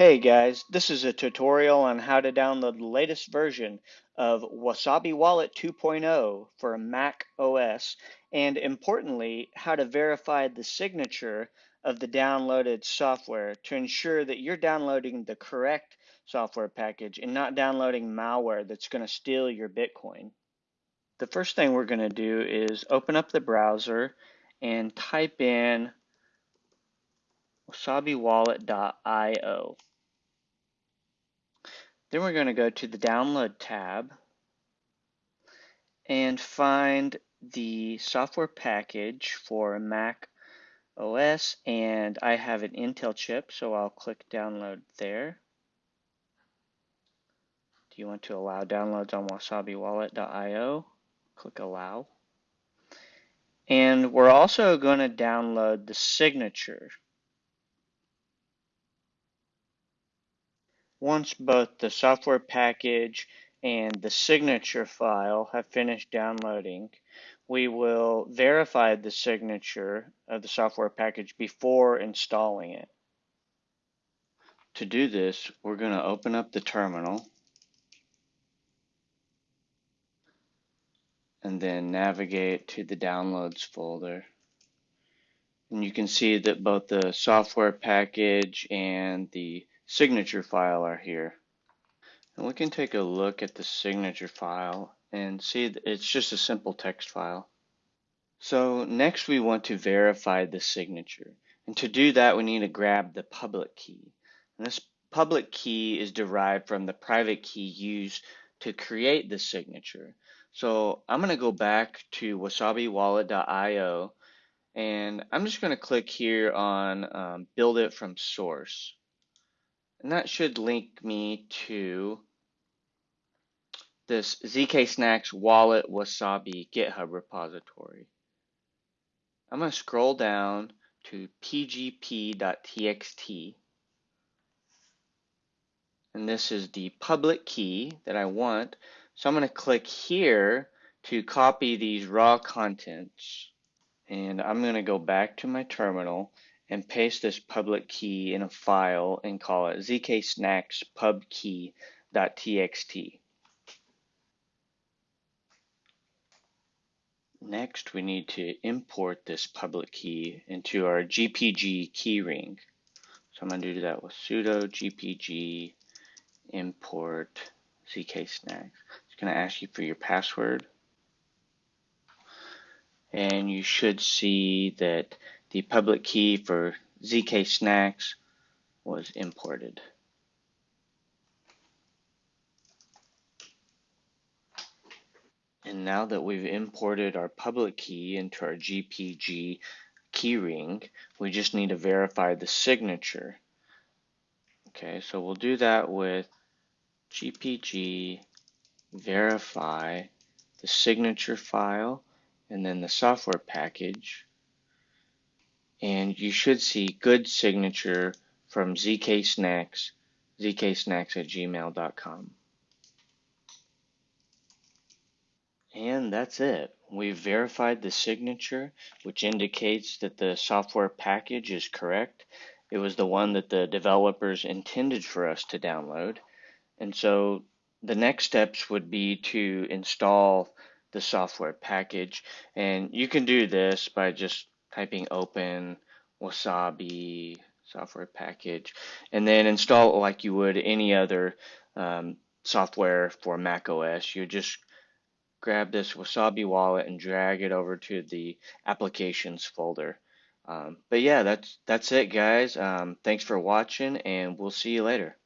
Hey guys, this is a tutorial on how to download the latest version of Wasabi Wallet 2.0 for Mac OS and importantly, how to verify the signature of the downloaded software to ensure that you're downloading the correct software package and not downloading malware that's going to steal your Bitcoin. The first thing we're going to do is open up the browser and type in wasabiwallet.io. Then we're going to go to the download tab and find the software package for Mac OS and I have an Intel chip so I'll click download there. Do you want to allow downloads on wasabiwallet.io? Click allow. And we're also going to download the signature. Once both the software package and the signature file have finished downloading, we will verify the signature of the software package before installing it. To do this, we're going to open up the terminal and then navigate to the downloads folder. And you can see that both the software package and the signature file are here. And we can take a look at the signature file and see that it's just a simple text file. So next we want to verify the signature. And to do that, we need to grab the public key. And this public key is derived from the private key used to create the signature. So I'm going to go back to wasabiwallet.io and I'm just going to click here on um, build it from source. And that should link me to this ZK Snacks Wallet Wasabi GitHub repository. I'm going to scroll down to pgp.txt. And this is the public key that I want. So I'm going to click here to copy these raw contents. And I'm going to go back to my terminal and paste this public key in a file and call it zksnackspubkey.txt. Next, we need to import this public key into our GPG keyring. So I'm going to do that with sudo gpg import zksnacks. It's going to ask you for your password. And you should see that the public key for ZK Snacks was imported. And now that we've imported our public key into our GPG keyring, we just need to verify the signature. Okay, so we'll do that with GPG verify the signature file and then the software package and you should see good signature from ZK Snacks, zksnacks at gmail.com. And that's it. We've verified the signature, which indicates that the software package is correct. It was the one that the developers intended for us to download. And so the next steps would be to install the software package. And you can do this by just typing open wasabi software package and then install it like you would any other um, software for Mac OS. You just grab this wasabi wallet and drag it over to the applications folder. Um, but yeah, that's that's it, guys. Um, thanks for watching, and we'll see you later.